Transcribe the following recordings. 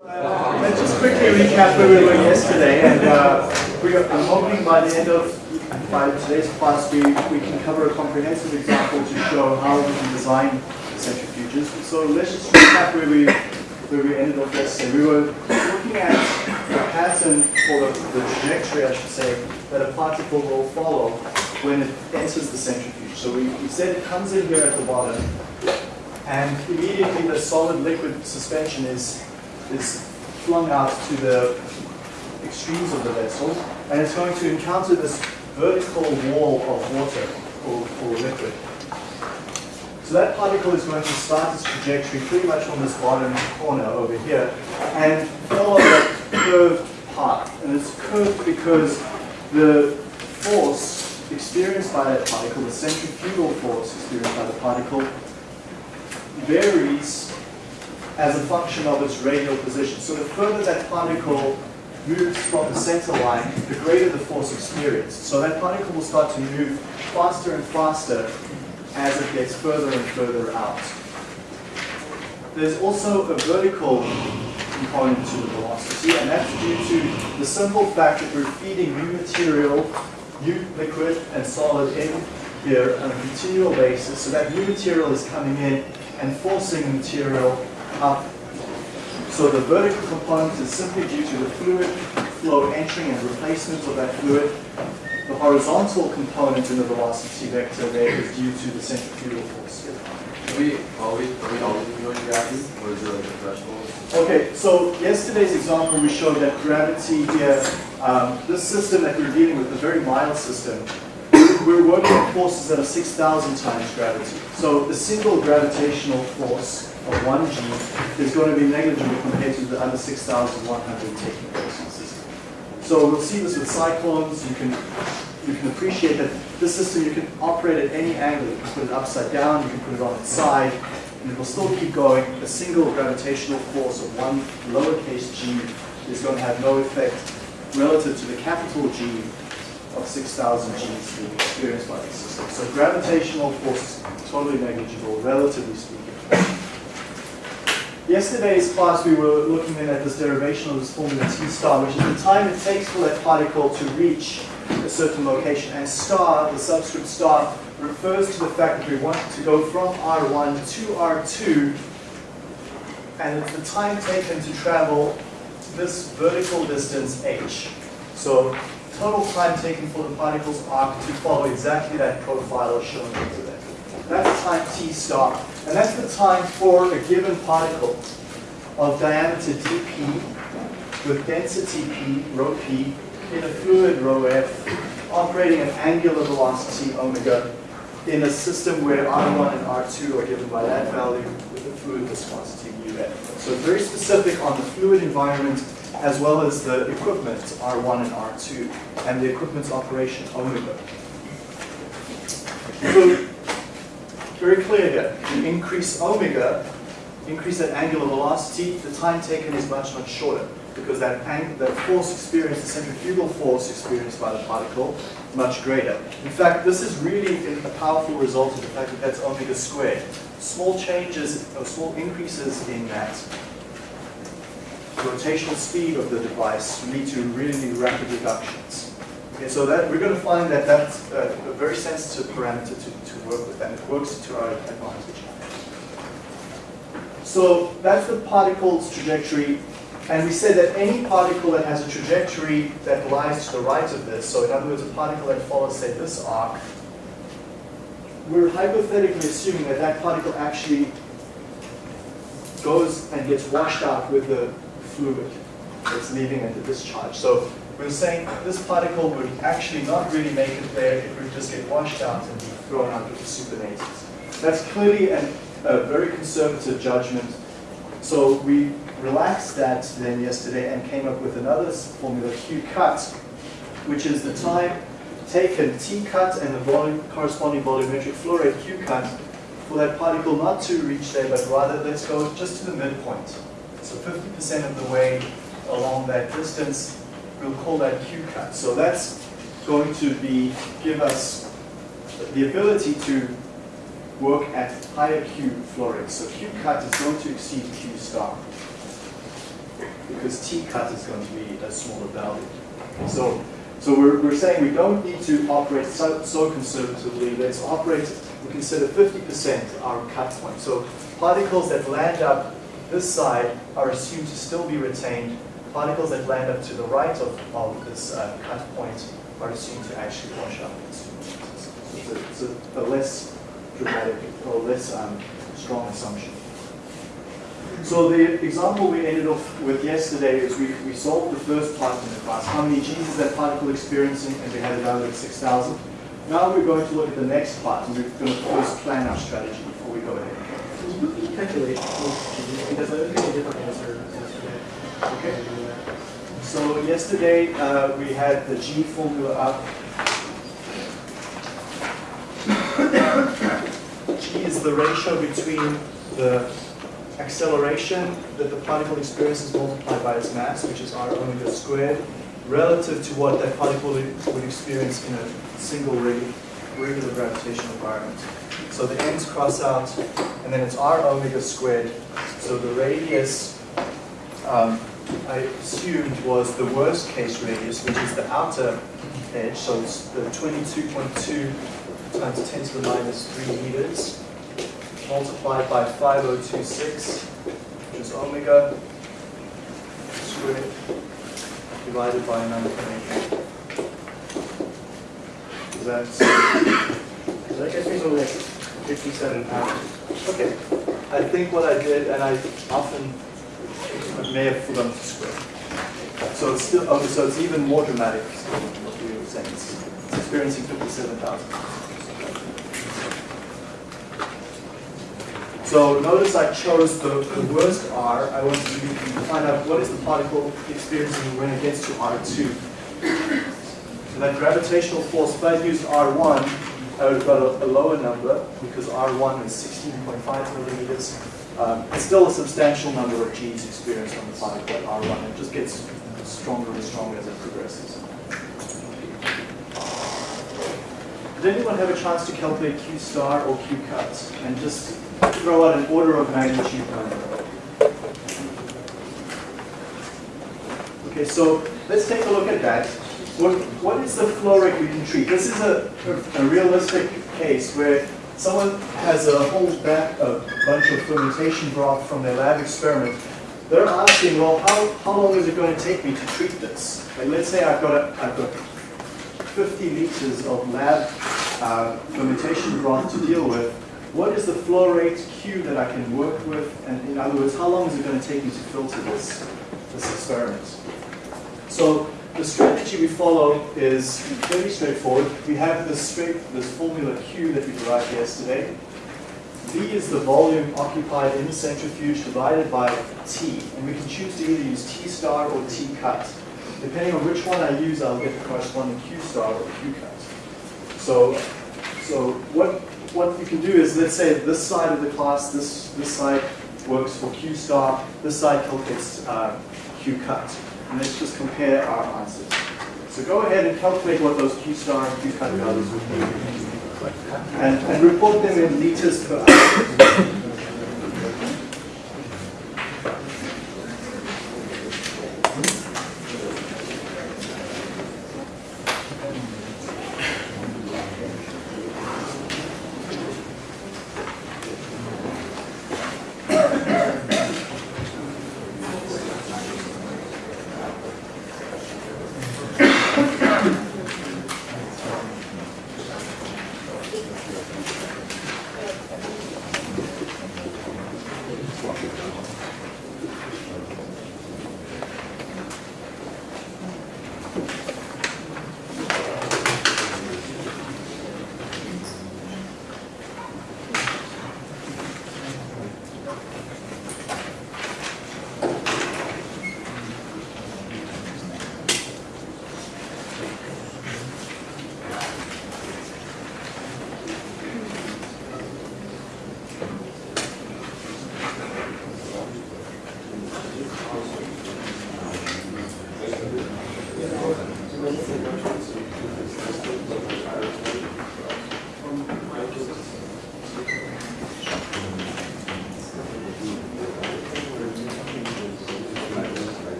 Uh, let's just quickly recap where we were yesterday, and uh, we are, I'm hoping by the end of by today's class we, we can cover a comprehensive example to show how we can design centrifuges. So let's just recap where we where we ended off yesterday. We were looking at the pattern or the, the trajectory, I should say, that a particle will follow when it enters the centrifuge. So we, we said it comes in here at the bottom, and immediately the solid liquid suspension is is flung out to the extremes of the vessel, and it's going to encounter this vertical wall of water or, or liquid. So that particle is going to start its trajectory pretty much on this bottom corner over here and follow a curved path. And it's curved because the force experienced by that particle, the centrifugal force experienced by the particle, varies as a function of its radial position. So the further that particle moves from the center line, the greater the force experienced. So that particle will start to move faster and faster as it gets further and further out. There's also a vertical component to the velocity, and that's due to the simple fact that we're feeding new material, new liquid and solid in here on a continual basis. So that new material is coming in and forcing material up. So the vertical component is simply due to the fluid flow entering and replacement of that fluid. The horizontal component in the velocity vector there is due to the centrifugal force. Are we always, are we always doing gravity, or is there like a threshold? Okay, so yesterday's example we showed that gravity here, um, this system that we're dealing with, a very mild system, we're working at forces that are 6,000 times gravity. So the single gravitational force of 1g is going to be negligible compared to the other 6,100 taking place in the system. So we'll see this with cyclones. You can you can appreciate that this system you can operate at any angle. You can put it upside down, you can put it on its side, and it will still keep going. A single gravitational force of one lowercase g is going to have no effect relative to the capital G of 6,000 Gs being experienced by the system. So gravitational force is totally negligible, relatively speaking. Yesterday's class we were looking then at this derivation of this formula T star, which is the time it takes for that particle to reach a certain location. And star, the subscript star, refers to the fact that we want to go from R1 to R2, and it's the time taken to travel this vertical distance h. So total time taken for the particle's arc to follow exactly that profile shown here today. That's time t star. And that's the time for a given particle of diameter dp with density p, rho p, in a fluid rho f, operating at angular velocity omega in a system where R1 and R2 are given by that value with the fluid viscosity mu f. So very specific on the fluid environment as well as the equipment R1 and R2 and the equipment's operation omega. So very clear here. You increase omega, increase that angular velocity, the time taken is much, much shorter because that, that force experienced, the centrifugal force experienced by the particle, much greater. In fact, this is really a powerful result of the fact that that's omega squared. Small changes or small increases in that rotational speed of the device lead to really rapid reductions. Okay, so that we're going to find that that's a, a very sensitive parameter to work and it works to our advantage. So that's the particle's trajectory, and we said that any particle that has a trajectory that lies to the right of this, so in other words, a particle that follows, say, this arc, we're hypothetically assuming that that particle actually goes and gets washed out with the fluid that's leaving at the discharge. So we're saying this particle would actually not really make it there, it would just get washed out and be thrown out with the supernatant. That's clearly an, a very conservative judgment. So we relaxed that then yesterday and came up with another formula, Q cut, which is the time taken, T cut and the volume, corresponding volumetric flow rate, Q cut, for that particle not to reach there, but rather let's go just to the midpoint. So 50% of the way along that distance, we'll call that Q cut. So that's going to be give us the ability to work at higher Q flow rates. So Q cut is going to exceed Q star. because t cut is going to be a smaller value. So, so we're, we're saying we don't need to operate so, so conservatively. Let's operate, we consider 50% our cut point. So particles that land up this side are assumed to still be retained. Particles that land up to the right of, of this uh, cut point are assumed to actually wash out. It's a, it's a, a less dramatic or less um, strong assumption. So the example we ended off with yesterday is we, we solved the first part in the class. How many G's is that particle experiencing? And we had a value of 6,000. Now we're going to look at the next part, and we're going to first plan our strategy before we go ahead. Calculate because I looked at a different answer yesterday. Okay. So yesterday uh, we had the G formula up. G is the ratio between the acceleration that the particle experiences multiplied by its mass, which is r omega squared, relative to what that particle would experience in a single regular gravitational environment. So the ends cross out, and then it's r omega squared. So the radius um, I assumed was the worst case radius, which is the outer edge. So it's the 22.2 times 10 to the minus 3 meters multiplied by 5026, which is omega squared divided by 9.8. Is that gets me to like 57 pounds. okay? I think what I did, and I often may have forgotten to square. So it's still, okay, so it's even more dramatic what we were saying. It's experiencing 57,000. So notice I chose the, the worst R. I wanted to find out what is the particle experiencing when it gets to R2. So that gravitational force, if I used R1, I would have got a, a lower number because R1 is 16.5 millimeters. Um, it's still a substantial number of G's experienced on the particle at R1. It just gets stronger and stronger as it progresses. Did anyone have a chance to calculate Q star or Q cut and just throw out an order of magnitude number? Okay, so let's take a look at that. What, what is the flow rate we can treat? This is a, a realistic case where someone has a whole back, a bunch of fermentation broth from their lab experiment. They're asking, well, how, how long is it going to take me to treat this? Let's say I've got, a, I've got 50 liters of lab uh, fermentation broth to deal with. What is the flow rate Q that I can work with? And in other words, how long is it going to take me to filter this, this experiment? So the strategy we follow is very straightforward. We have this straight, this formula Q that we derived yesterday. V is the volume occupied in the centrifuge divided by T. And we can choose to either use T star or T cut. Depending on which one I use, I'll get the corresponding Q star or Q cut. So, so what, what you can do is, let's say this side of the class, this, this side works for Q star, this side calculates uh, Q cut. And let's just compare our answers. So go ahead and calculate what those Q star and Q cut values would be. And, and report them in liters per hour.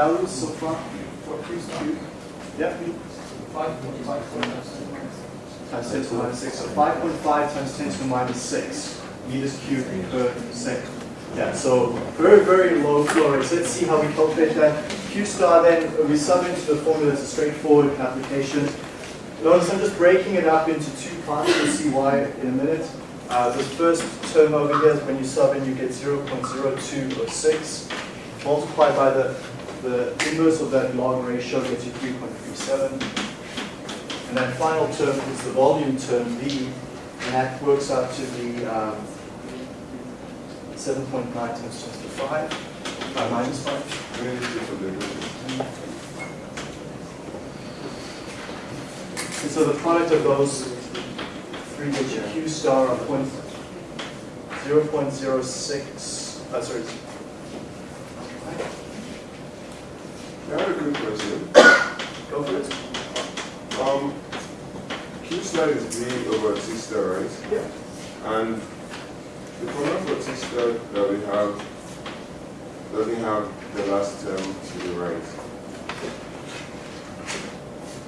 Values so far for Q star? Yeah. Times ten to the minus six, so five point five times ten to the minus six meters cubed per second. Yeah, so very, very low flow rates. Let's see how we calculate that. Q star then, we sub into the formula, it's a straightforward application. Notice I'm just breaking it up into two parts, you'll see why in a minute. Uh, the first term over here is when you sub in, you get 0.0206, multiplied by the, the inverse of that log ratio gets you 3.37. And that final term is the volume term V, and that works out to be um, 7.9 times 10 to 5, uh, minus 5. I'm gonna do for the- And so the product of those three gets you Q star of point, 0.06, uh, sorry. I have a quick question. Go for it. Um, Q star is V over T star, right? Yeah. And the for T star that we have doesn't have the last term to the right.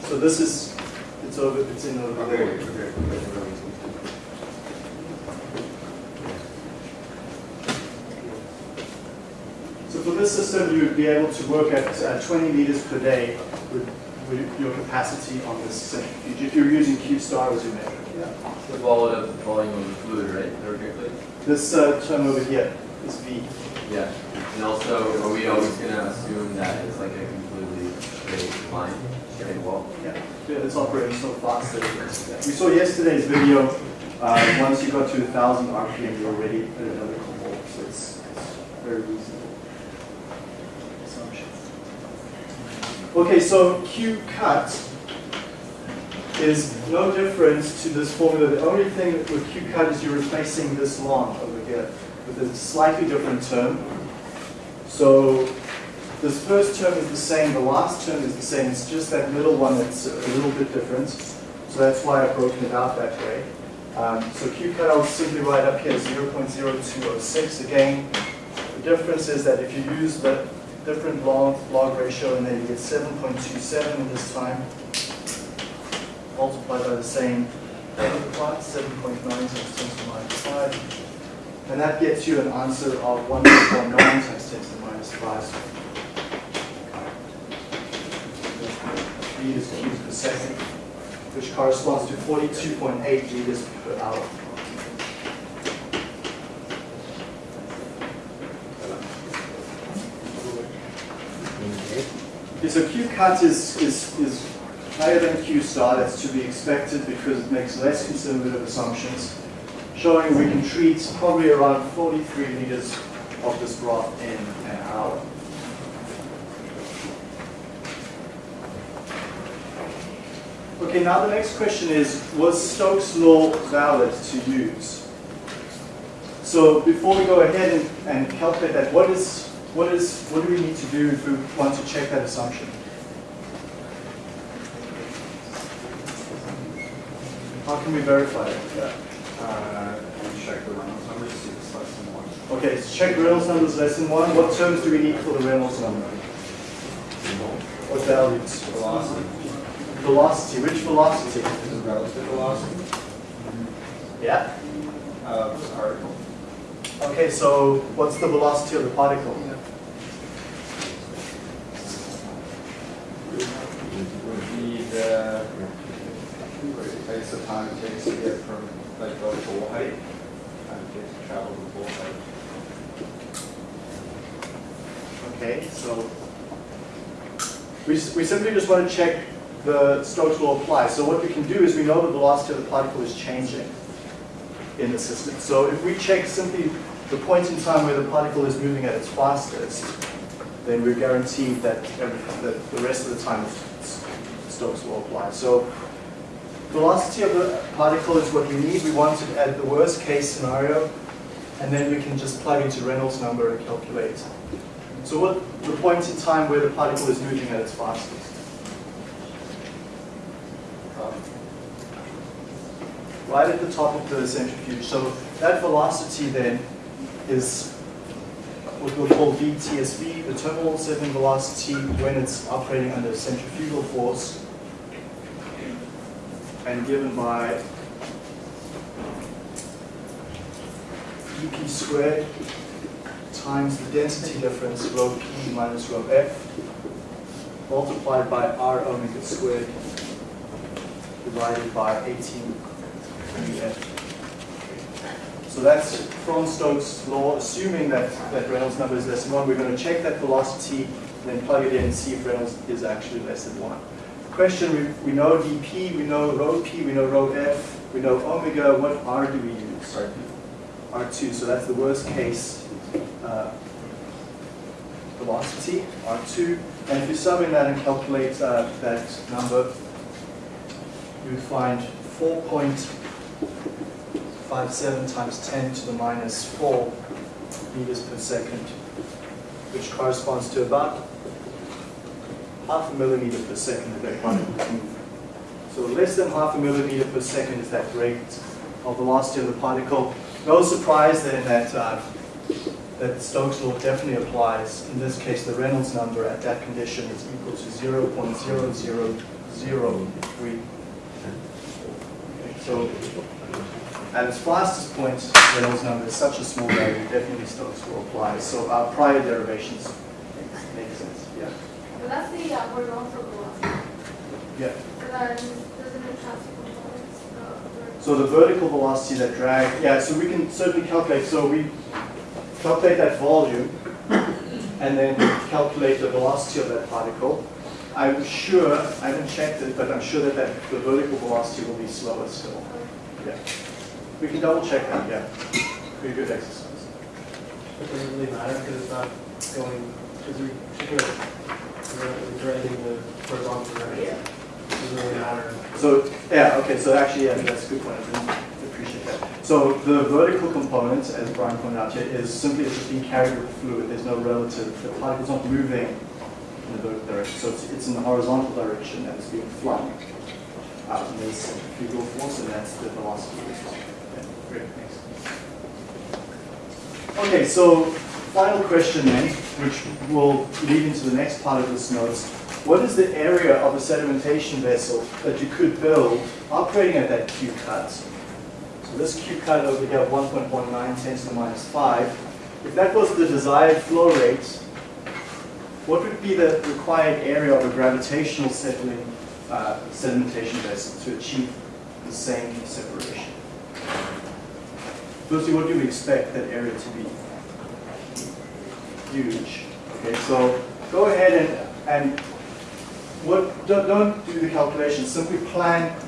So this is, it's over, it's in over Okay, there. okay. So for this system, you would be able to work at uh, 20 liters per day with, with your capacity on this centrifuge, if you're using Q star as your measure. The volume of volume of the fluid, right? Theoretically? This uh, term over here is V. Yeah. And also, are we always gonna assume that it's like a completely straight line, straight wall? Yeah, yeah, it's operating so fast that it. We saw yesterday's video, uh, once you got to 1,000 RPM, you're already at another combo, so it's, it's very reasonable. assumption. Okay, so Q cut is no different to this formula. The only thing with Q cut is you're replacing this log over here with a slightly different term. So this first term is the same, the last term is the same, it's just that middle one that's a little bit different. So that's why I've broken it out that way. Um, so Q cut I'll simply write up here 0.0206 again. The difference is that if you use the different log, log ratio and then you get 7.27 this time, multiplied by the same plot, 7.9 times 10 to the minus 5. And that gets you an answer of 1.19 times 10 to the minus 5. liters cubed per second, which corresponds to 42.8 liters per hour. So Q cut is, is, is higher than Q star, that's to be expected because it makes less conservative assumptions, showing we can treat probably around 43 liters of this broth in an hour. Okay, now the next question is, was Stokes' law valid to use? So before we go ahead and, and calculate that, what is, what is, what do we need to do if we want to check that assumption? How can we verify that? Uh, check the Reynolds number to see if it's less than one. Okay, so check Reynolds number is less than one. What terms do we need for the Reynolds number? What values? Velocity, Velocity, which velocity? is it relative velocity Yeah. of the particle? Okay, so what's the velocity of the particle? Would be the it's the time it takes to get from, like, the full height, time it takes to travel the full height. Okay, so we, we simply just want to check the Stokes law applies. So what we can do is we know that the velocity of the particle is changing in the system. So if we check simply the point in time where the particle is moving at its fastest, then we're guaranteed that, that the rest of the time Stokes law applies. So velocity of the particle is what we need. We want it at the worst case scenario, and then we can just plug into Reynolds number and calculate so what the point in time where the particle is moving at its fastest? Um, Right at the top of the centrifuge. So that velocity then is what we'll call VTSV, the terminal settling velocity when it's operating under centrifugal force and given by dp squared times the density difference, rho p minus rho f, multiplied by r omega squared, divided by 18 f. So that's from Stokes' law, assuming that, that Reynolds number is less than 1. We're going to check that velocity, and then plug it in and see if Reynolds is actually less than 1. Question, we, we know dp, we know rho p, we know rho f, we know omega, what r do we use? R2, so that's the worst case uh, velocity, R2. And if you sum in that and calculate uh, that number, you would find 4.57 times 10 to the minus 4 meters per second, which corresponds to about half a millimeter per second that particle. So less than half a millimeter per second is that rate of velocity of the particle. No surprise then that uh, that Stokes law definitely applies. In this case, the Reynolds number at that condition is equal to 0.0003. Okay, So at its fastest point, Reynolds number is such a small value, definitely Stokes law applies. So our prior derivations make, make sense. Yeah. So that's the uh, horizontal velocity. Yeah. So then, doesn't it transfer components? So the vertical velocity that drag, yeah, so we can certainly calculate, so we calculate that volume and then calculate the velocity of that particle. I'm sure, I haven't checked it, but I'm sure that, that the vertical velocity will be slower still. Yeah. We can double check that, yeah. Pretty good exercise. It doesn't really matter because it's not going, because we, we're, we're driving the horizontal direction. Yeah. It doesn't really matter. So, yeah, okay, so actually, yeah, that's a good point, I didn't appreciate that. So the vertical component, as Brian pointed out here, is simply it's just being carried with the fluid, there's no relative, the particle's not moving in the vertical direction, so it's, it's in the horizontal direction and it's being flung out, and there's centrifugal force, and that's the velocity. Yeah, Great, thanks. Okay, so final question then, which will lead into the next part of this notes. What is the area of a sedimentation vessel that you could build operating at that Q cut? So this Q cut over here, 1.19 10 to the minus 5, if that was the desired flow rate, what would be the required area of a gravitational settling uh, sedimentation vessel to achieve the same separation? Firstly, what do we expect that area to be? Huge. Okay, so go ahead and, and what, don't, don't do the calculation, simply plan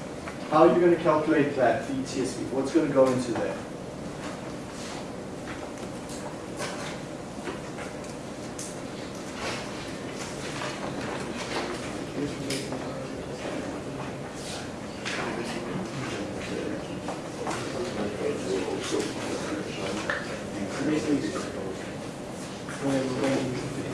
how are you're going to calculate that VTSV, what's going to go into there. Basically, when we're going to use the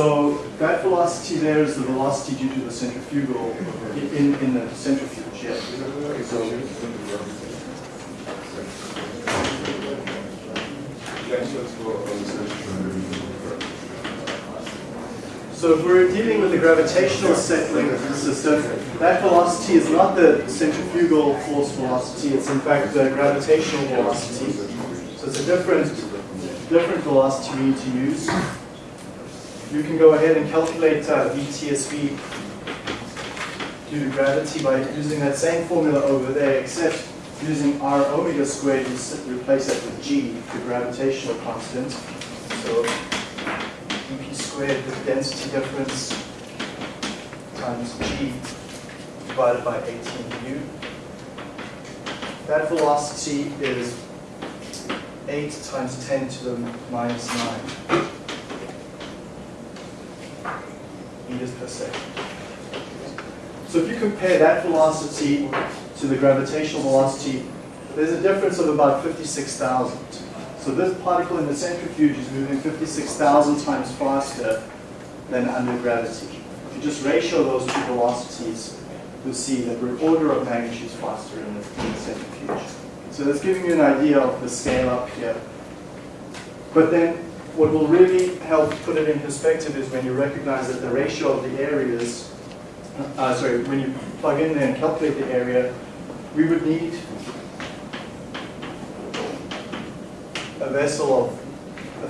So that velocity there is the velocity due to the centrifugal, in, in the centrifuge, yeah. So, so if we're dealing with the gravitational settling of the system, that velocity is not the centrifugal force velocity, it's in fact the gravitational velocity. So it's a different different velocity we need to use. You can go ahead and calculate uh, VTSV due to gravity by using that same formula over there, except using r omega squared, you replace that with g, the gravitational constant. So dp squared, the density difference times g divided by 18 u. That velocity is 8 times 10 to the minus 9 meters per second. So if you compare that velocity to the gravitational velocity, there's a difference of about 56,000. So this particle in the centrifuge is moving 56,000 times faster than under gravity. If you just ratio those two velocities, you'll see that we're order of magnitudes faster in the, in the centrifuge. So that's giving you an idea of the scale up here. But then what will really help put it in perspective is when you recognize that the ratio of the areas, uh, sorry, when you plug in there and calculate the area, we would need a vessel of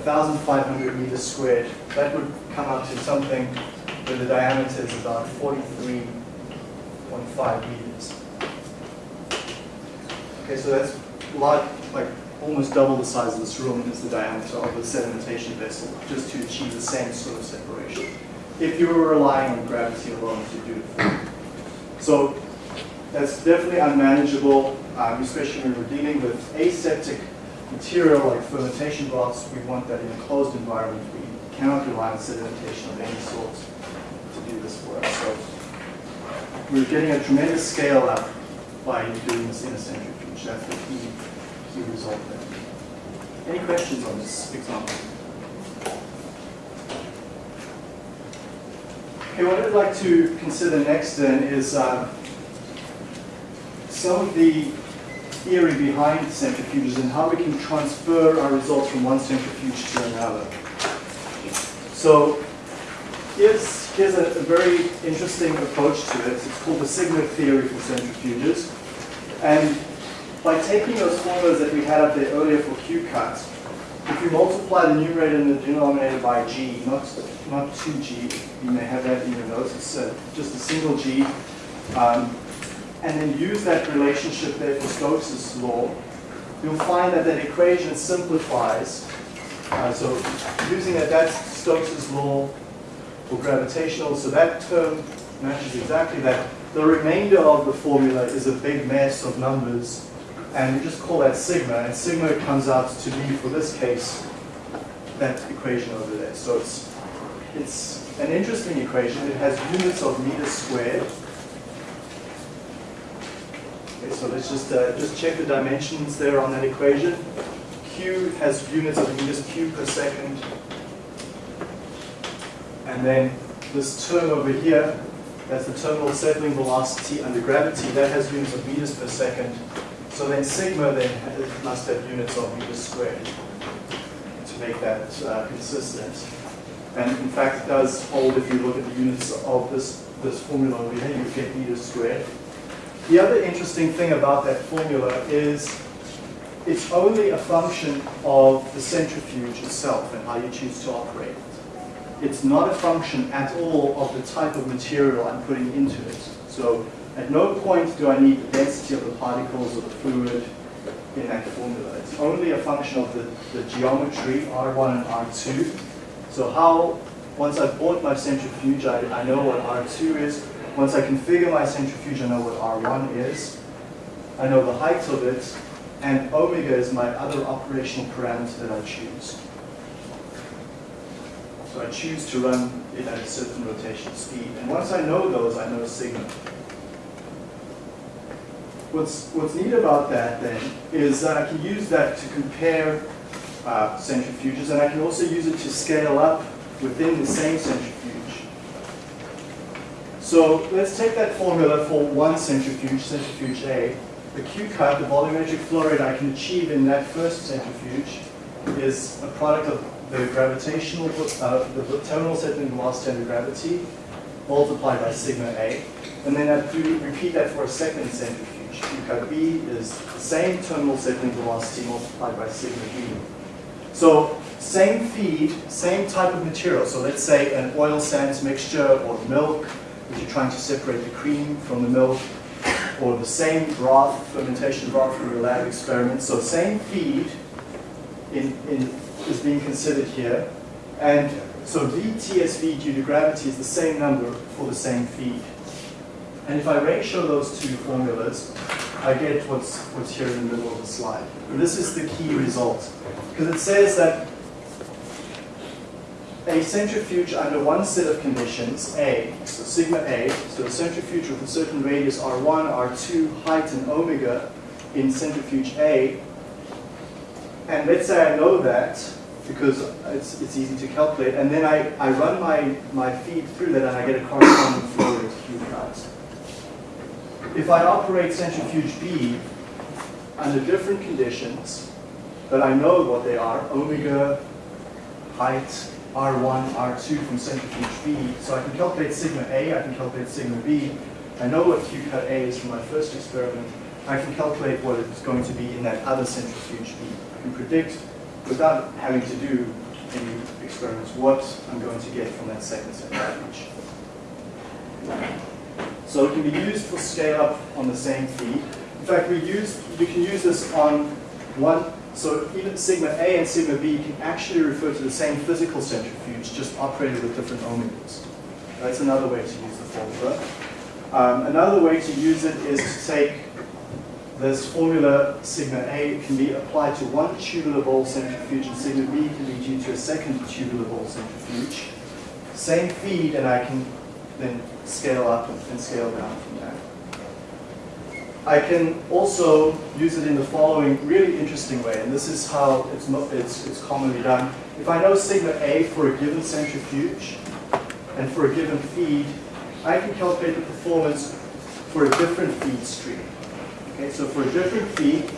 1,500 meters squared. That would come up to something where the diameter is about 43.5 meters. Okay, so that's a lot, like almost double the size of this room is the diameter of the sedimentation vessel, just to achieve the same sort of separation. If you were relying on gravity alone to do it. So that's definitely unmanageable, um, especially when we're dealing with aseptic material like fermentation blocks. We want that in a closed environment. We cannot rely on sedimentation of any sort to do this for us. So we're getting a tremendous scale up by doing this in a centrifuge. That's the key, result there. Any questions on this example? Okay, what I'd like to consider next then is uh, some of the theory behind centrifuges and how we can transfer our results from one centrifuge to another. So here's, here's a, a very interesting approach to it. It's called the sigma theory for centrifuges. And by taking those formulas that we had up there earlier for Q cut, if you multiply the numerator and the denominator by g, not, not 2g, you may have that in your notes, it's uh, just a single g, um, and then use that relationship there for Stokes' law, you'll find that that equation simplifies. Uh, so using that, that's Stokes' law for gravitational, so that term matches exactly that. The remainder of the formula is a big mess of numbers, and we just call that sigma, and sigma comes out to be, for this case, that equation over there. So it's, it's an interesting equation. It has units of meters squared. Okay, so let's just, uh, just check the dimensions there on that equation. Q has units of meters cubed per second. And then this term over here, that's the terminal settling velocity under gravity, that has units of meters per second. So then sigma then must have units of meters squared to make that uh, consistent. And in fact, it does hold if you look at the units of this, this formula over here, you get meters squared. The other interesting thing about that formula is it's only a function of the centrifuge itself and how you choose to operate it. It's not a function at all of the type of material I'm putting into it. So at no point do I need the density of the particles or the fluid in that formula. It's only a function of the, the geometry, R1 and R2. So how, once I've bought my centrifuge, I, I know what R2 is. Once I configure my centrifuge, I know what R1 is. I know the height of it, and omega is my other operational parameter that I choose. So I choose to run it at a certain rotation speed. And once I know those, I know sigma. What's, what's neat about that then is that I can use that to compare uh, centrifuges and I can also use it to scale up within the same centrifuge. So let's take that formula for one centrifuge, centrifuge A. The Q cut, the volumetric flow rate I can achieve in that first centrifuge is a product of the gravitational, uh, the terminal settling velocity under gravity multiplied by sigma A. And then I repeat that for a second centrifuge. B is the same terminal settling velocity multiplied by sigma B. So same feed, same type of material. So let's say an oil sands mixture or milk, if you're trying to separate the cream from the milk, or the same broth, fermentation broth from your lab experiment. So same feed in, in, is being considered here. And so VTSV due to gravity is the same number for the same feed. And if I ratio those two formulas, I get what's, what's here in the middle of the slide. And this is the key result. Because it says that a centrifuge under one set of conditions, A, so sigma A, so a centrifuge with a certain radius R1, R2, height, and omega in centrifuge A, and let's say I know that, because it's, it's easy to calculate, and then I, I run my, my feed through that and I get a corresponding flow rate Q. If I operate centrifuge B under different conditions, but I know what they are, omega, height, R1, R2 from centrifuge B. So I can calculate sigma A, I can calculate sigma B. I know what Q cut A is from my first experiment. I can calculate what it's going to be in that other centrifuge B. I can predict, without having to do any experiments, what I'm going to get from that second centrifuge. So it can be used for scale up on the same feed. In fact, we use, you can use this on one so even sigma A and sigma B can actually refer to the same physical centrifuge, just operated with different omegas. That's another way to use the formula. Um, another way to use it is to take this formula, sigma A, can be applied to one tubular bowl centrifuge, and sigma B can be due to a second tubular bowl centrifuge. Same feed, and I can then scale up and scale down from there. I can also use it in the following really interesting way, and this is how it's, it's, it's commonly done. If I know sigma A for a given centrifuge and for a given feed, I can calculate the performance for a different feed stream. Okay, so for a different feed,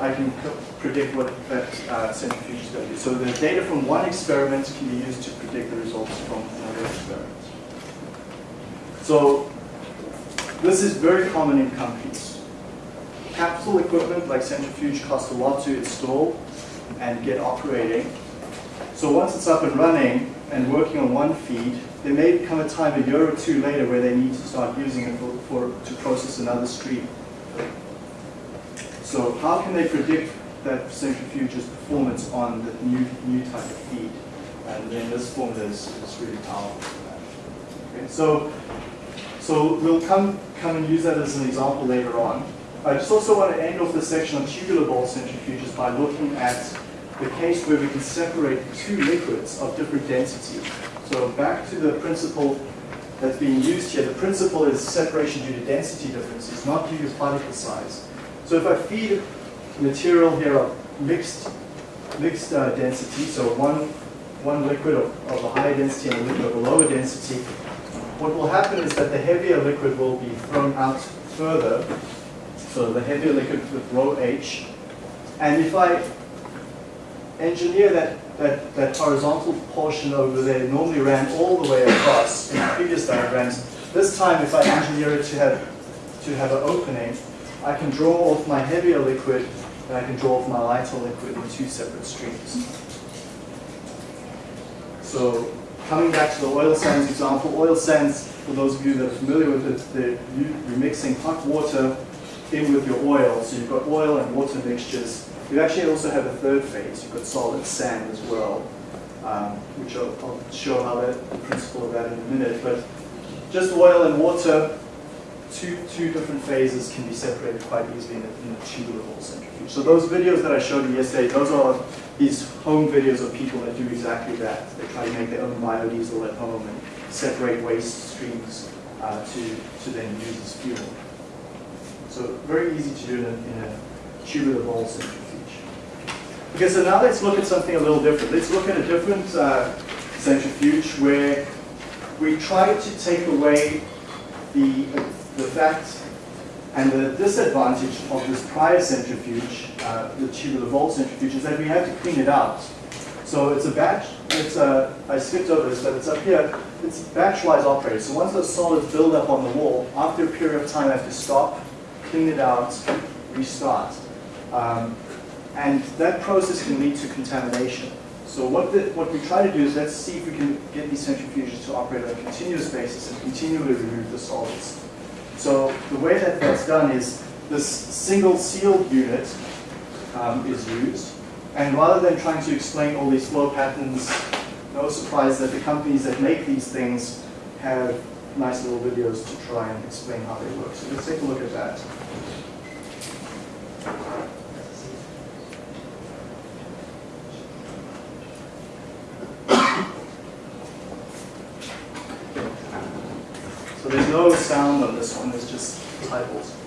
I can predict what that uh, centrifuge is going to do. So the data from one experiment can be used to predict the results from another experiment. So this is very common in companies capital equipment like centrifuge costs a lot to install and get operating. So once it's up and running and working on one feed, there may come a time a year or two later where they need to start using it for, for to process another stream. So how can they predict that centrifuge's performance on the new, new type of feed? And then this formula is, is really powerful for that. Okay, so, so we'll come, come and use that as an example later on. I just also want to end off this section on tubular bowl centrifuges by looking at the case where we can separate two liquids of different density. So back to the principle that's being used here. The principle is separation due to density differences, not due to particle size. So if I feed material here of mixed, mixed uh, density, so one, one liquid of, of a higher density and a liquid of a lower density, what will happen is that the heavier liquid will be thrown out further so the heavier liquid with rho H. And if I engineer that, that, that horizontal portion over there, normally ran all the way across in previous diagrams. This time, if I engineer it to have, to have an opening, I can draw off my heavier liquid and I can draw off my lighter liquid in two separate streams. So coming back to the oil sands example, oil sands, for those of you that are familiar with it, you're mixing hot water in with your oil. So you've got oil and water mixtures. You actually also have a third phase. You've got solid sand as well, um, which I'll, I'll, show how that, the principle of that in a minute. But just oil and water, two, two different phases can be separated quite easily in a, in a tubular bowl centrifuge. So those videos that I showed you yesterday, those are these home videos of people that do exactly that. They try to make their own biodiesel at home and separate waste streams uh, to, to then use as fuel. So very easy to do in a, in a tubular bowl centrifuge. Okay, so now let's look at something a little different. Let's look at a different uh, centrifuge where we try to take away the, the fact and the disadvantage of this prior centrifuge, uh, the tubular bowl centrifuge, is that we have to clean it out. So it's a batch, it's a, I skipped over this, but it's up here, it's batch-wise operated. So once those solids build up on the wall, after a period of time I have to stop, clean it out, restart. Um, and that process can lead to contamination. So what, the, what we try to do is let's see if we can get these centrifuges to operate on a continuous basis and continually remove the solids. So the way that that's done is this single sealed unit um, is used. And rather than trying to explain all these flow patterns, no surprise that the companies that make these things have nice little videos to try and explain how they work. So let's take a look at that. No sound on this one, it's just typos.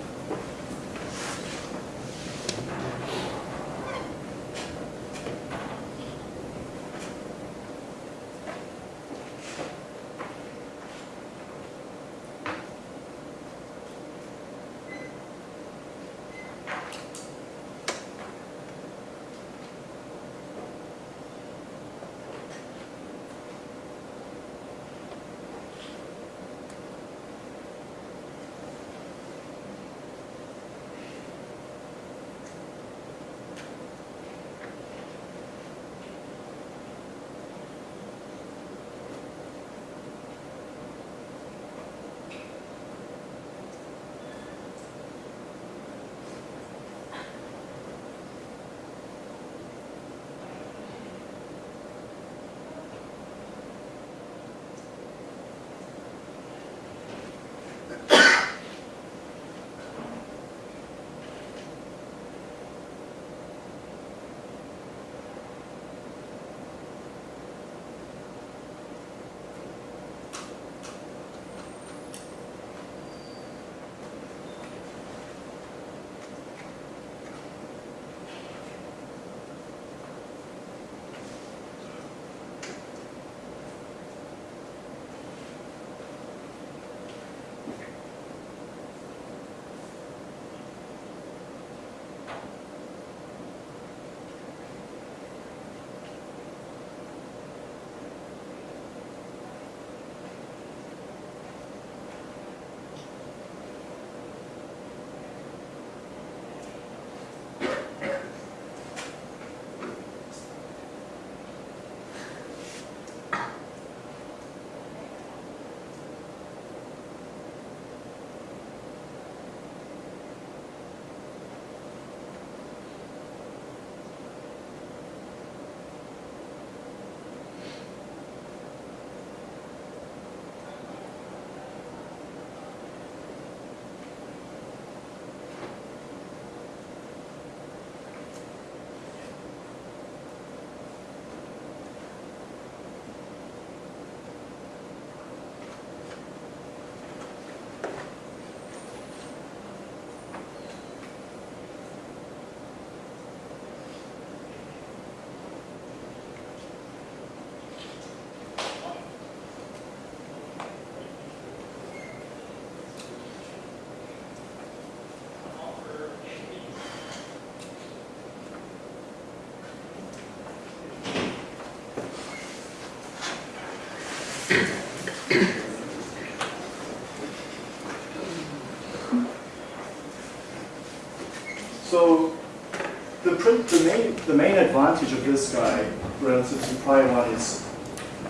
Print, the, main, the main advantage of this guy relative to the prior one is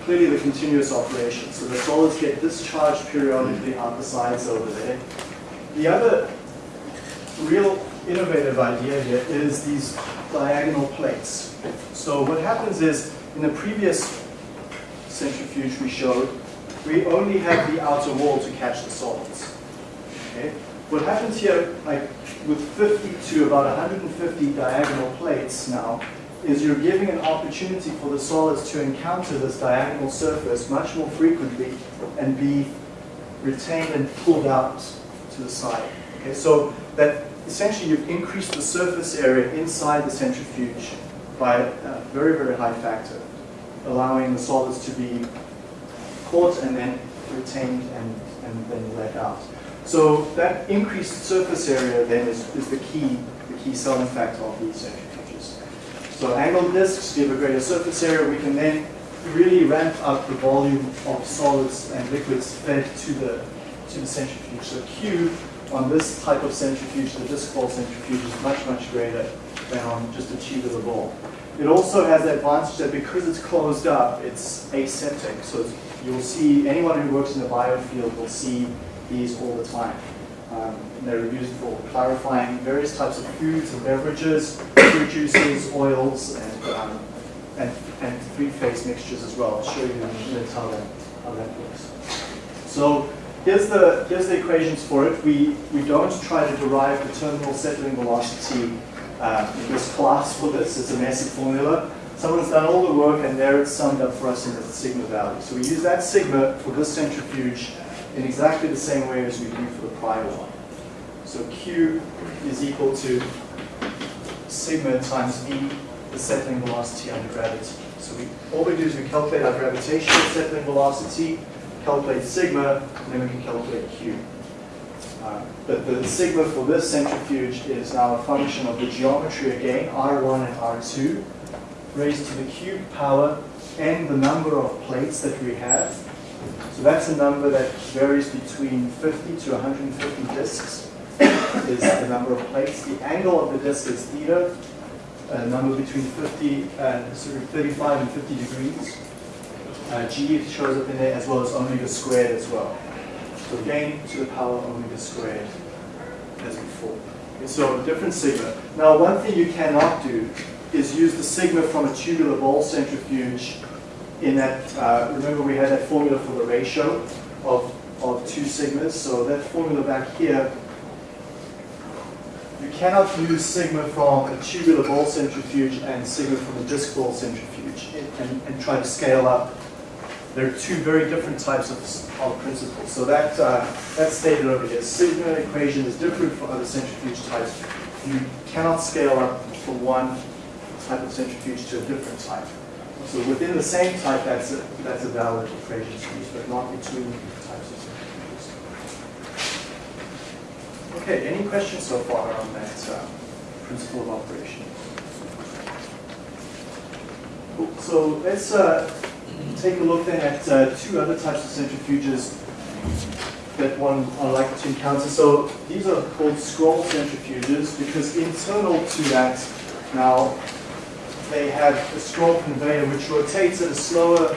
clearly the continuous operation. So the solids get discharged periodically out the sides over there. The other real innovative idea here is these diagonal plates. So what happens is, in the previous centrifuge we showed, we only have the outer wall to catch the solids. Okay? What happens here, like with 50 to about 150 diagonal plates now, is you're giving an opportunity for the solids to encounter this diagonal surface much more frequently and be retained and pulled out to the side. Okay, so that essentially you've increased the surface area inside the centrifuge by a very, very high factor, allowing the solids to be caught and then retained and, and then let out. So that increased surface area then is, is the key, the key selling factor of these centrifuges. So angled discs give a greater surface area. We can then really ramp up the volume of solids and liquids fed to the to the centrifuge. So Q on this type of centrifuge, the disc bowl centrifuge, is much, much greater than on just a the bowl. It also has the advantage that because it's closed up, it's aseptic. So it's- you'll see, anyone who works in the biofield will see these all the time. Um, and they're used for clarifying various types of foods and beverages, fruit juices, oils, and, um, and, and three-phase mixtures as well. I'll show you in a minute how that, how that works. So here's the, here's the equations for it. We, we don't try to derive the terminal settling velocity uh, in this class for this. It's a messy formula. Someone's done all the work and there it's summed up for us in the sigma value. So we use that sigma for this centrifuge in exactly the same way as we do for the prior one. So Q is equal to sigma times V, the settling velocity under gravity. So we, all we do is we calculate our gravitational settling velocity, calculate sigma, and then we can calculate Q. Uh, But the sigma for this centrifuge is now a function of the geometry again, R1 and R2, raised to the cube power and the number of plates that we have. So that's a number that varies between 50 to 150 disks is the number of plates. The angle of the disk is theta, a number between 50 and sorry, 35 and 50 degrees. Uh, G shows up in there as well as omega squared as well. So again, to the power omega squared as before. Okay, so a different sigma. Now one thing you cannot do is use the sigma from a tubular bowl centrifuge in that, uh, remember we had that formula for the ratio of, of two sigmas. So that formula back here, you cannot use sigma from a tubular bowl centrifuge and sigma from a disc bowl centrifuge and, and try to scale up there are two very different types of, of principles. So that, uh, that's stated over here. Sigma equation is different for other centrifuge types. You cannot scale up from one type of centrifuge to a different type. So within the same type, that's a, that's a valid equation to use, but not between types of centrifuges. Okay, any questions so far on that uh, principle of operation? So let's uh, take a look then at uh, two other types of centrifuges that one are likely to encounter. So these are called scroll centrifuges because internal to that now they have a scroll conveyor which rotates at a slower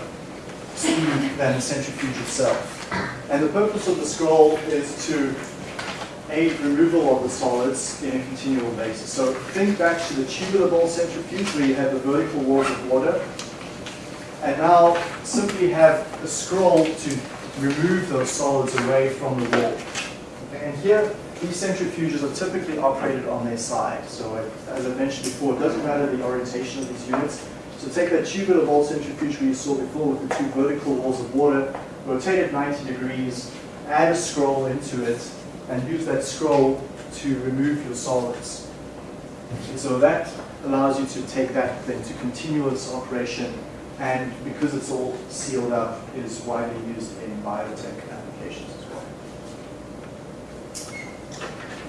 speed than the centrifuge itself. And the purpose of the scroll is to aid removal of the solids in a continual basis. So think back to the tubular bowl centrifuge where you have the vertical walls of water and now simply have a scroll to remove those solids away from the wall. Okay, and here, these centrifuges are typically operated on their side. So it- as I mentioned before, it doesn't matter the orientation of these units. So take that tubular bowl centrifuge we saw before with the two vertical walls of water, rotate it 90 degrees, add a scroll into it, and use that scroll to remove your solids. And so that allows you to take that then to continuous operation and because it's all sealed up, is widely used in biotech applications as well.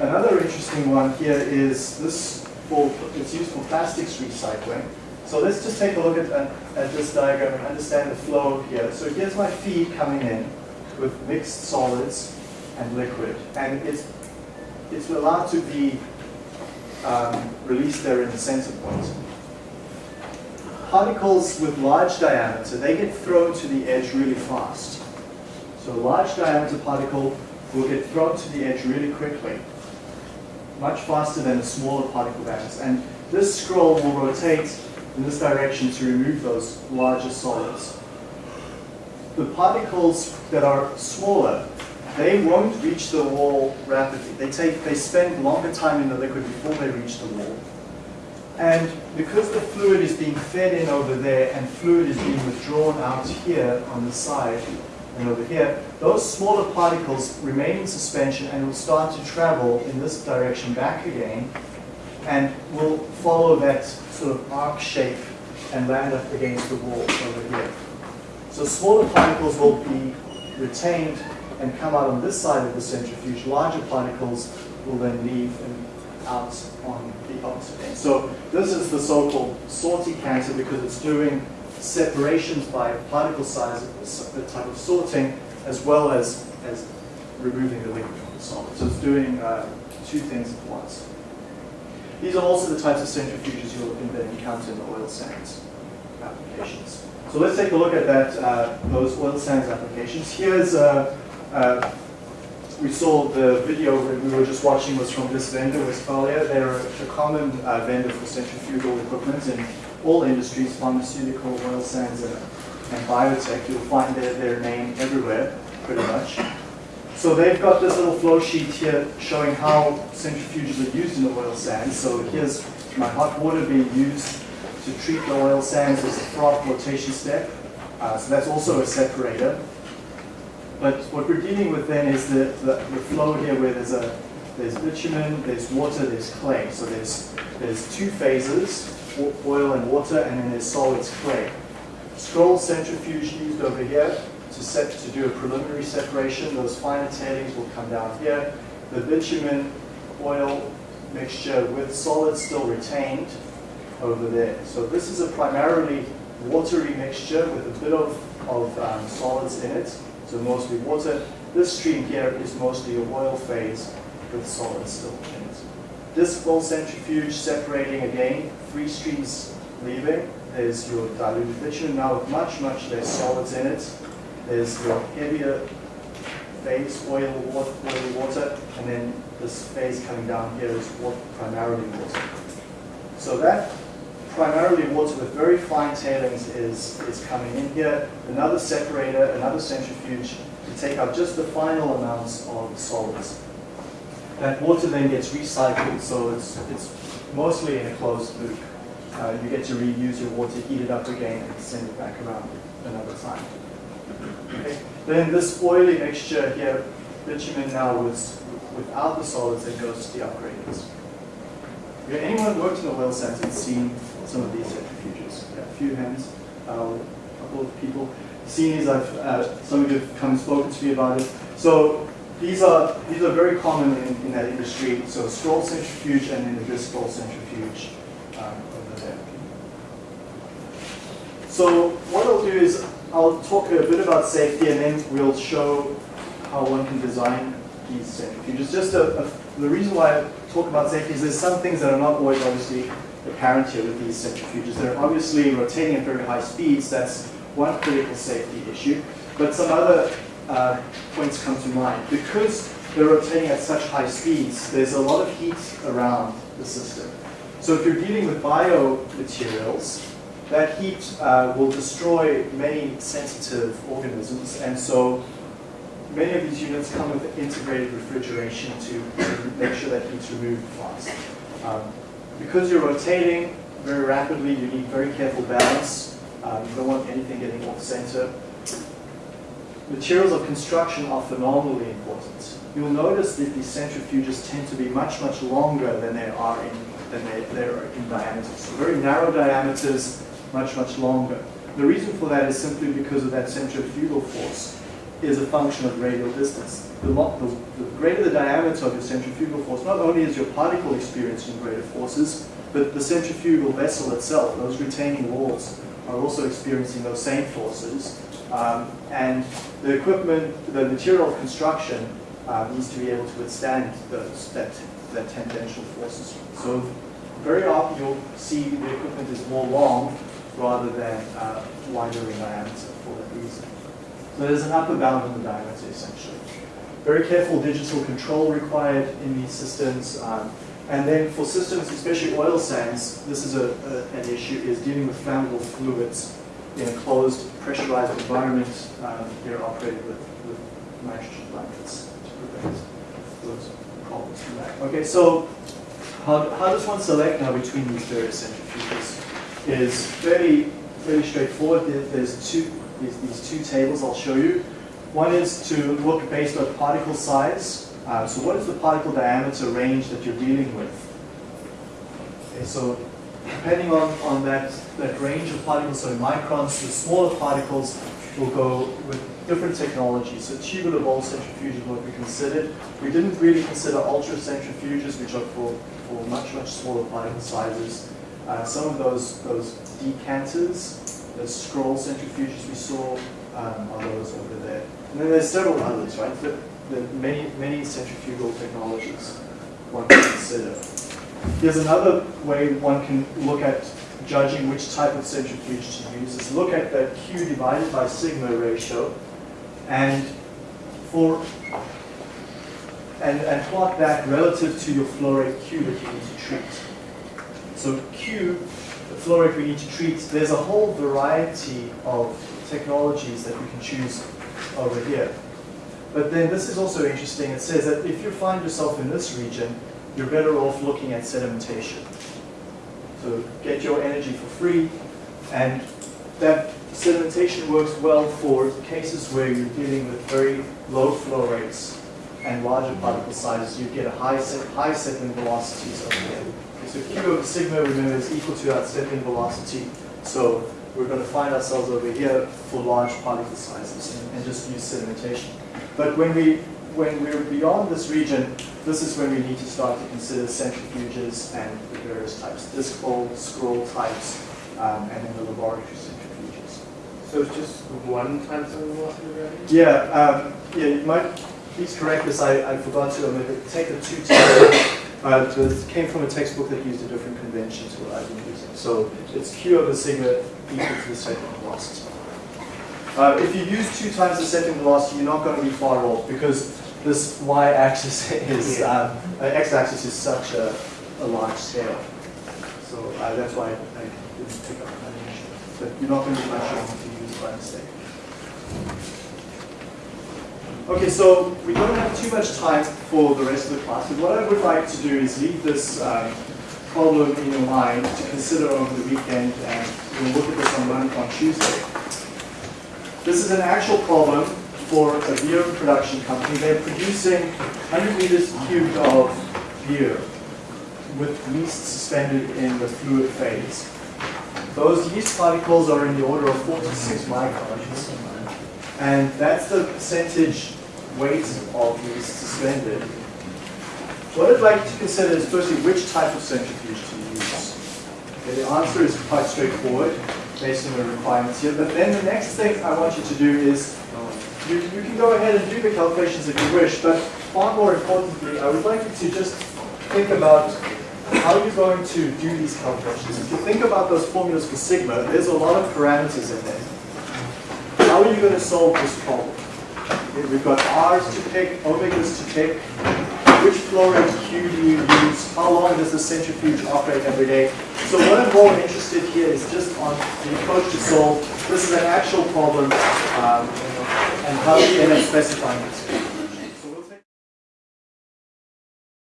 Another interesting one here is this, for, it's used for plastics recycling. So let's just take a look at, at this diagram and understand the flow here. So here's my feed coming in with mixed solids and liquid. And it's, it's allowed to be um, released there in the center point particles with large diameter, they get thrown to the edge really fast. So a large diameter particle will get thrown to the edge really quickly, much faster than a smaller particle diameter. And this scroll will rotate in this direction to remove those larger solids. The particles that are smaller, they won't reach the wall rapidly. They take, they spend longer time in the liquid before they reach the wall. And because the fluid is being fed in over there and fluid is being withdrawn out here on the side and over here, those smaller particles remain in suspension and will start to travel in this direction back again and will follow that sort of arc shape and land up against the wall over here. So smaller particles will be retained and come out on this side of the centrifuge. Larger particles will then leave and out on the opposite end. So this is the so-called Sorticanter because it's doing separations by particle size, a type of sorting, as well as, as removing the liquid from the solid. So it's doing uh, two things at once. These are also the types of centrifuges you'll encounter in the oil sands applications. So let's take a look at that, uh, those oil sands applications. Here's, uh, uh, we saw the video that we were just watching was from this vendor, Westfalia. They're a common uh, vendor for centrifugal equipment in all industries, pharmaceutical, oil sands, and, and biotech. You'll find their, their name everywhere, pretty much. So they've got this little flow sheet here showing how centrifuges are used in the oil sands. So here's my hot water being used to treat the oil sands as a froth flotation step. Uh, so that's also a separator. But what we're dealing with then is the, the, the flow here where there's a there's bitumen, there's water, there's clay. So there's there's two phases, oil and water, and then there's solids clay. Scroll centrifuge used over here to set to do a preliminary separation. Those finer tailings will come down here. The bitumen oil mixture with solids still retained over there. So this is a primarily watery mixture with a bit of, of um, solids in it, so mostly water. This stream here is mostly a oil phase with solids still in it. This full centrifuge separating again, three streams leaving. There's your diluted bitumen now with much, much less solids in it. There's your heavier phase, oil, water, oil, water, and then this phase coming down here is what primarily water. So that primarily water with very fine tailings is, is coming in here. Another separator, another centrifuge to take out just the final amounts of solids. That water then gets recycled, so it's, it's mostly in a closed loop. Uh, you get to reuse your water, heat it up again, and send it back around another time. Okay. Then this oily mixture here, bitumen now with, without the solids that goes to the upgraders. Okay, anyone worked in the oil sands and seen some of these centrifuges? Yeah, a few hands, uh, a couple of people. Seen these, I've, uh, some of you have come and spoken to me about it. So these are, these are very common in, in that industry. So scroll centrifuge and then the disc centrifuge um, over there. So what I'll do is I'll talk a bit about safety and then we'll show how one can design these centrifuges. Just a, a, the reason why I talk about safety is there's some things that are not always obviously apparent here with these centrifuges. They're obviously rotating at very high speeds. That's one critical safety issue. But some other uh, points come to mind. Because they're rotating at such high speeds, there's a lot of heat around the system. So if you're dealing with biomaterials, that heat uh, will destroy many sensitive organisms, and so many of these units come with integrated refrigeration to make sure that heat's removed fast. Um, because you're rotating very rapidly, you need very careful balance. Um, you don't want anything getting off center. Materials of construction are phenomenally important. You'll notice that these centrifuges tend to be much, much longer than they are in, than they, are in diameter. So very narrow diameters, much, much longer. The reason for that is simply because of that centrifugal force is a function of radial distance. The, lo- the, the greater the diameter of your centrifugal force, not only is your particle experiencing greater forces, but the centrifugal vessel itself, those retaining walls, are also experiencing those same forces. Um, and the equipment, the material construction uh, needs to be able to withstand those, that, that tangential forces. So very often you'll see the equipment is more long rather than uh, wider in diameter for that reason. So there's an upper bound on the diameter essentially. Very careful digital control required in these systems. Um, and then for systems, especially oil sands, this is a, a, an issue, is dealing with flammable fluids in a closed, pressurized environment. Um, they're operated with, with nitrogen blankets to prevent those problems from that. Okay, so how, how does one select now between these various centrifuges? Is fairly, fairly straightforward. There's two, these, these two tables I'll show you. One is to look based on particle size. Uh, so what is the particle diameter range that you're dealing with? Okay, so depending on, on that, that range of particles, so microns, the smaller particles will go with different technologies. So tubular bowl centrifuge is what we considered. We didn't really consider ultra centrifuges, which are for, for much, much smaller particle sizes. Uh, some of those, those decanters, the scroll centrifuges we saw, um, are those over there. And then there's several others, right? The, the many, many centrifugal technologies one can consider. Here's another way one can look at judging which type of centrifuge to use, is look at the Q divided by sigma ratio, and for and, and plot that relative to your flow rate Q that you need to treat. So Q, the flow rate we need to treat, there's a whole variety of technologies that we can choose over here. But then this is also interesting. It says that if you find yourself in this region, you're better off looking at sedimentation. So get your energy for free, and that sedimentation works well for cases where you're dealing with very low flow rates and larger particle sizes. You get a high, high settling velocities over here. So Q over sigma, remember, is equal to that settling velocity. So we're going to find ourselves over here for large particle sizes and, just use sedimentation. But when we when we're beyond this region, this is when we need to start to consider centrifuges and the various types, disc bowl, scroll types, um, and then the laboratory centrifuges. So it's just one time settling velocity gravity? Yeah, um, yeah, you might, please correct this, I, I forgot to, omit it. take the two times, uh, this came from a textbook that used a different convention to what I've been using. So it's Q over sigma equal to the settling velocity. Uh, if you use two times the settling velocity, you're not going to be far off because this y-axis is, um, uh, x-axis is such a, a large scale. So uh, that's why I didn't pick up that initially. But you're not going to be much wrong if you use it by mistake. Okay, so we don't have too much time for the rest of the class, but what I would like to do is leave this um, problem in your mind to consider over the weekend, and we'll look at this on, Mon- on Tuesday. This is an actual problem for a beer production company. They're producing 100 meters cubed of beer with yeast suspended in the fluid phase. Those yeast particles are in the order of 4 to 6 microns. And that's the percentage weight of yeast suspended. What I'd like you to consider is firstly which type of centrifuge to use. Okay, the answer is quite straightforward based on the requirements here. But then the next thing I want you to do is you, you can go ahead and do the calculations if you wish, but far more importantly, I would like you to just think about how you're going to do these calculations. If you think about those formulas for sigma, there's a lot of parameters in there. How are you going to solve this problem? Okay, We've got R's to pick, omegas to pick. Which flow rate Q do you use? How long does the centrifuge operate every day? So what I'm more interested here is just on the approach to solve. This is an actual problem, um, and how do you end up specifying this?